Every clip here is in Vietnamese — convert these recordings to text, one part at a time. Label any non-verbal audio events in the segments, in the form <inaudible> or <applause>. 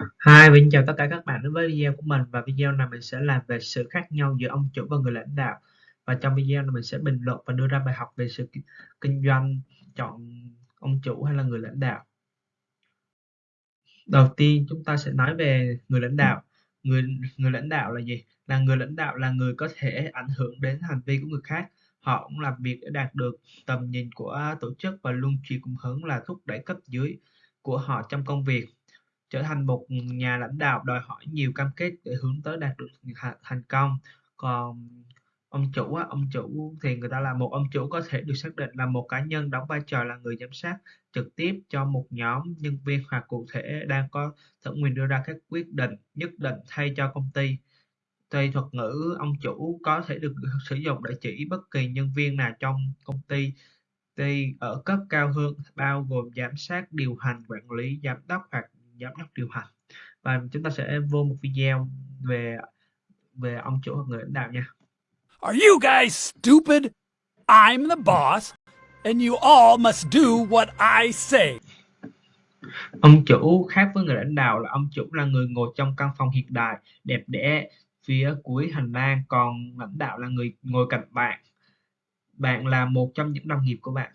Hi, mình chào tất cả các bạn đến với video của mình và video này mình sẽ làm về sự khác nhau giữa ông chủ và người lãnh đạo. Và trong video này mình sẽ bình luận và đưa ra bài học về sự kinh doanh chọn ông chủ hay là người lãnh đạo. Đầu tiên chúng ta sẽ nói về người lãnh đạo. Người người lãnh đạo là gì? Là người lãnh đạo là người có thể ảnh hưởng đến hành vi của người khác. Họ cũng làm việc để đạt được tầm nhìn của tổ chức và luôn truyền cùng hướng là thúc đẩy cấp dưới của họ trong công việc trở thành một nhà lãnh đạo đòi hỏi nhiều cam kết để hướng tới đạt được thành công. Còn ông chủ á, ông chủ thì người ta là một ông chủ có thể được xác định là một cá nhân đóng vai trò là người giám sát trực tiếp cho một nhóm nhân viên hoặc cụ thể đang có thẩm quyền đưa ra các quyết định nhất định thay cho công ty. Tùy thuật ngữ ông chủ có thể được sử dụng để chỉ bất kỳ nhân viên nào trong công ty ty ở cấp cao hơn bao gồm giám sát điều hành quản lý giám đốc hoặc giám đốc điều hành và chúng ta sẽ vô một video về về ông chủ hoặc người lãnh đạo nha Are you guys stupid? I'm the boss and you all must do what I say. Ông chủ khác với người lãnh đạo là ông chủ là người ngồi trong căn phòng hiện đại, đẹp đẽ phía cuối hành lang, còn lãnh đạo là người ngồi cạnh bạn. Bạn là một trong những đồng nghiệp của bạn.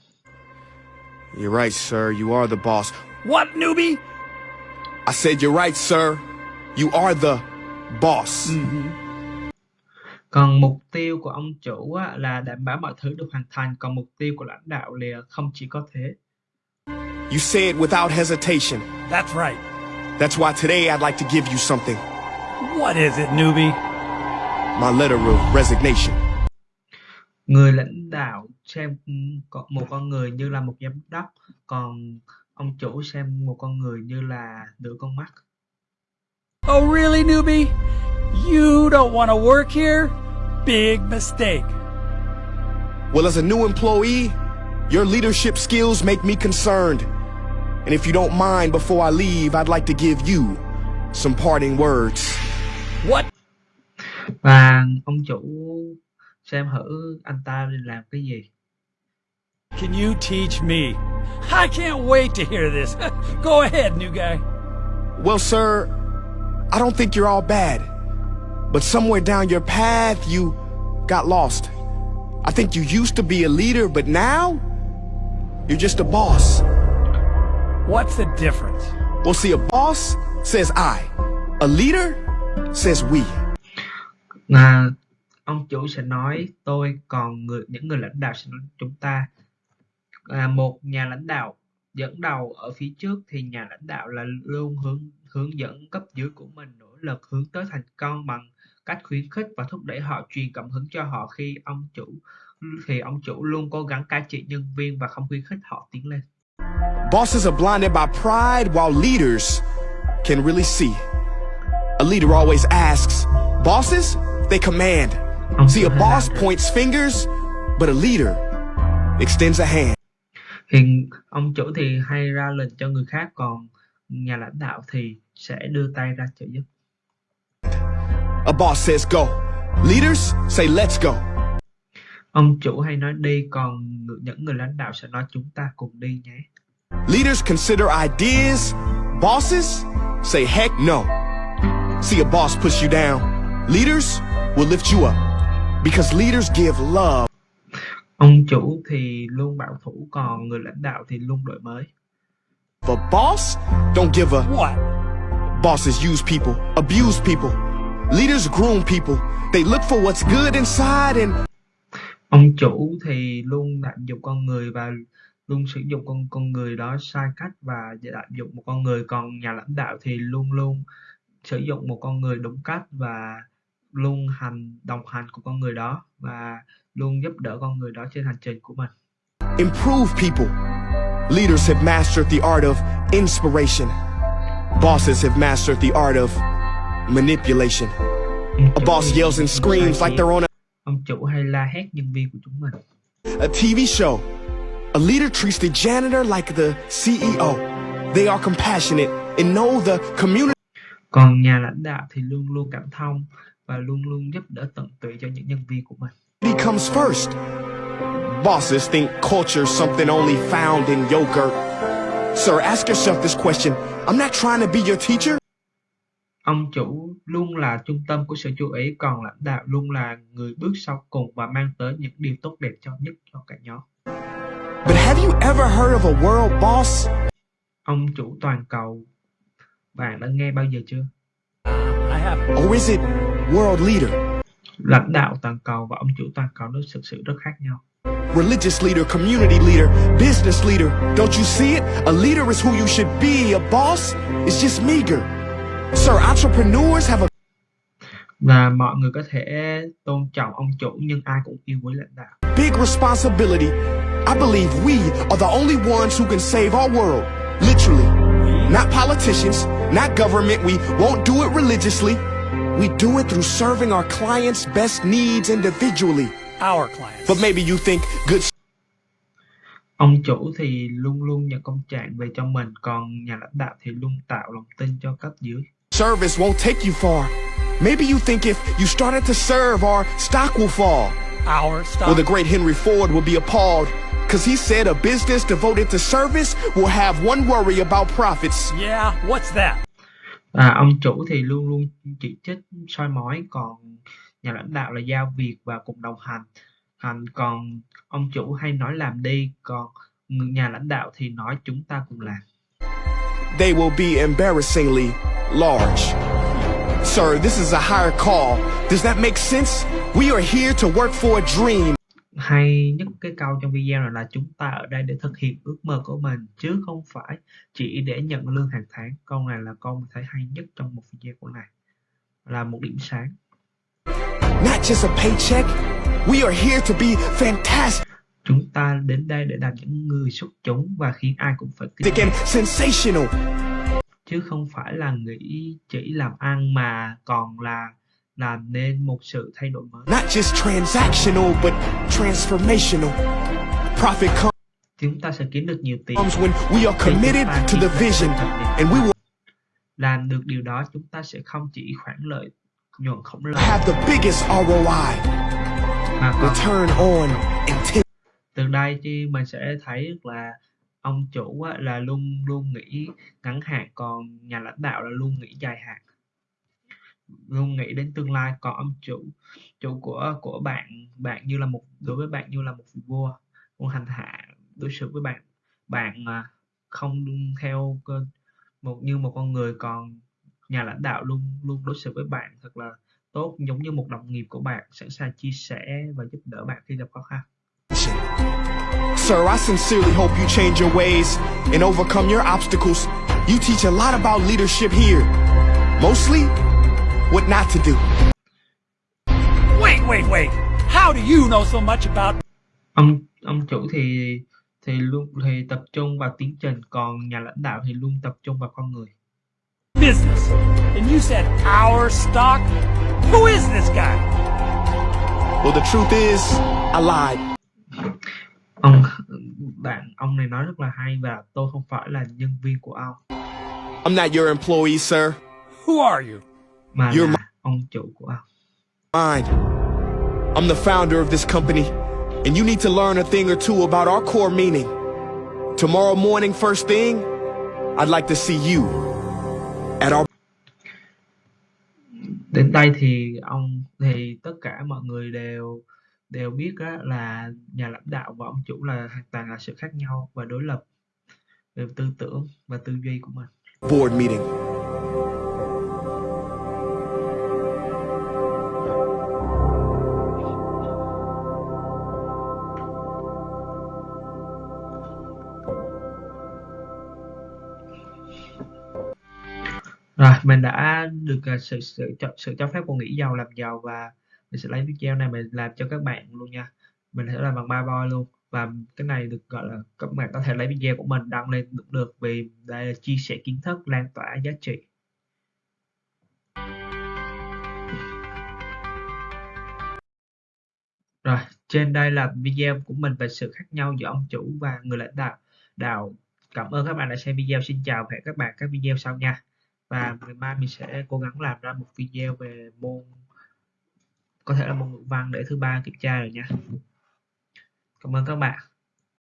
You're right, sir. You are the boss. What, newbie? I said you're right, sir. You are the boss. Còn mục tiêu của ông chủ á, là đảm bảo mọi thứ được hoàn thành, còn mục tiêu của lãnh đạo là không chỉ có thế. You say it without hesitation. That's right. That's why today I'd like to give you something. What is it, newbie? My letter of resignation. Người lãnh đạo xem có- một con người như là một giám đốc, còn ông chủ xem một con người như là nửa con mắt. Oh, really, newbie? You don't want to work here? Big mistake. Well, as a new employee, your leadership skills make me concerned. And if you don't mind, before I leave, I'd like to give you some parting words. What? Và ông chủ xem thử anh ta đi làm cái gì. Can you teach me? I can't wait to hear this. <laughs> Go ahead, new guy. Well, sir, I don't think you're all bad. But somewhere down your path, you got lost. I think you used to be a leader, but now, you're just a boss. What's the difference? Well, see, a boss says I. A leader says we. Là ông chủ sẽ nói tôi, còn người những người lãnh đạo sẽ nói chúng ta. À, một nhà lãnh đạo dẫn đầu ở phía trước thì nhà lãnh đạo là luôn hướng hướng dẫn cấp dưới của mình nỗ lực hướng tới thành công bằng cách khuyến khích và thúc đẩy họ truyền cảm hứng cho họ khi ông chủ thì ông chủ luôn cố gắng cai trị nhân viên và không khuyến khích họ tiến lên. Bosses are blinded by pride while leaders can really see. A leader always asks, bosses, they command. See, a boss là points fingers, but a leader extends a hand. Thì ông chủ thì hay ra lệnh cho người khác còn nhà lãnh đạo thì sẽ đưa tay ra trợ giúp. A boss says go. Leaders say let's go. Ông chủ hay nói đi còn những người lãnh đạo sẽ nói chúng ta cùng đi nhé. Leaders consider ideas. Bosses say heck no. See, a boss push you down. Leaders will lift you up because leaders give love. Ông chủ thì luôn bảo thủ còn người lãnh đạo thì luôn đổi mới. The boss don't give a What? Bosses use people, abuse people. Leaders groom people. They look for what's good inside and Ông chủ thì luôn lạm dụng con người và luôn sử dụng con con người đó sai cách và lạm dụng một con người còn nhà lãnh đạo thì luôn luôn sử dụng một con người đúng cách và luôn hành đồng hành của con người đó và luôn giúp đỡ con người đó trên hành trình của mình. improve people. Leaders have mastered the art of inspiration. Bosses have mastered the art of manipulation. A boss yells and screams like they're on a, Ông chủ hay la hét nhân viên của chúng mình. a TV show. A leader treats the janitor like the CEO. They are compassionate and know the community Còn nhà lãnh đạo thì luôn luôn cảm thông và luôn luôn giúp đỡ tận tụy cho những nhân viên của mình. comes first. Bosses think culture's something only found in yogurt. Sir, ask yourself this question. I'm not trying to be your teacher. Ông chủ luôn là trung tâm của sự chú ý, còn lãnh đạo luôn là người bước sau cùng và mang tới những điều tốt đẹp cho nhất cho cả nhóm. But have you ever heard of a world boss? Ông chủ toàn cầu, bạn đã nghe bao giờ chưa? I have. Or is it world leader? Lãnh đạo toàn cầu và ông chủ toàn cầu nó thực sự rất khác nhau. Religious leader, community leader, business leader. Don't you see it? A leader is who you should be. A boss is just meager. Sir, entrepreneurs have a Và mọi người có thể tôn trọng ông chủ nhưng ai cũng yêu quý lãnh đạo. big responsibility. I believe we are the only ones who can save our world. Literally. Not politicians, not government. We won't do it religiously. We do it through serving our clients' best needs individually. Our clients. But maybe you think good Ông chủ thì luôn luôn nhận công trạng về cho mình, còn nhà lãnh đạo thì luôn tạo lòng tin cho cấp dưới. service won't take you far. Maybe you think if you started to serve, our stock will fall. Our stock. Well, the great Henry Ford will be appalled because he said a business devoted to service will have one worry about profits. yeah, what's that? À, ông chủ thì luôn luôn chỉ trích soi mói, còn nhà lãnh đạo là giao việc và cùng đồng hành. hành còn ông chủ hay nói làm đi, còn nhà lãnh đạo thì nói chúng ta cùng làm. They will be embarrassingly large. Sir, this is a higher call. Does that make sense? We are here to work for a dream. Hay nhất cái câu trong video này là chúng ta ở đây để thực hiện ước mơ của mình chứ không phải chỉ để nhận lương hàng tháng. Câu này là câu mình thấy hay nhất trong một video của này. Là một điểm sáng. Not just a paycheck. We are here to be fantastic Chúng ta đến đây để làm những người xuất chúng và khiến ai cũng phải kinh sensational. chứ không phải là nghĩ chỉ làm ăn mà còn là làm nên một sự thay đổi mới. Not just transactional, but transformational. Profit Chúng ta sẽ kiếm được nhiều tiền. comes when we are committed to the vision and we will làm được điều đó chúng ta sẽ không chỉ khoản lợi nhuận khổng lồ have the biggest ROI. mà còn Return on intent. từ đây thì mình sẽ thấy là ông chủ là luôn luôn nghĩ ngắn hạn còn nhà lãnh đạo là luôn nghĩ dài hạn luôn nghĩ đến tương lai còn ông chủ chủ của của bạn bạn như là một đối với bạn như là một vị vua một hành hạ đối xử với bạn bạn à, không theo một như một con người còn nhà lãnh đạo luôn luôn đối xử với bạn thật là tốt giống như một đồng nghiệp của bạn sẵn sàng chia sẻ và giúp đỡ bạn khi gặp khó khăn Sir, I sincerely hope you change your ways and overcome your obstacles. You teach a lot about leadership here. Mostly, what not to do. Wait, wait, wait. How do you know so much about ông ông chủ thì thì luôn thì tập trung vào tiến trình còn nhà lãnh đạo thì luôn tập trung vào con người business? And you said our stock? Who is this guy? Well, the truth is, I lied. ông bạn ông này nói rất là hay và tôi không phải là nhân viên của ông I'm not your employee, sir. Who are you? Mà You're là ông chủ của ông Mine. I'm the founder of this company, and you need to learn a thing or two about our core meaning. Tomorrow morning, first thing, I'd like to see you at our đến đây thì ông thì tất cả mọi người đều đều biết á, là nhà lãnh đạo và ông chủ là hoàn toàn là sự khác nhau và đối lập về tư tưởng và tư duy của mình board meeting. Mình đã được, à, sự sự cho sự cho phép của Nghĩ Giàu Làm Giàu và mình sẽ lấy video này mình làm cho các bạn luôn nha. Mình sẽ làm bằng ba boy luôn và cái này được, gọi là, các bạn có thể lấy video của mình đăng lên cũng được vì đây là chia sẻ kiến thức, lan tỏa giá trị. Rồi, trên đây là video của mình về sự khác nhau giữa ông chủ và người lãnh đạo đạo. Cảm ơn các bạn đã xem video. Xin chào và hẹn các bạn các video sau nha. Và ngày mai mình sẽ cố gắng làm ra một video về môn, có thể là môn ngữ văn để thứ ba kiểm tra rồi nha. Cảm ơn các bạn.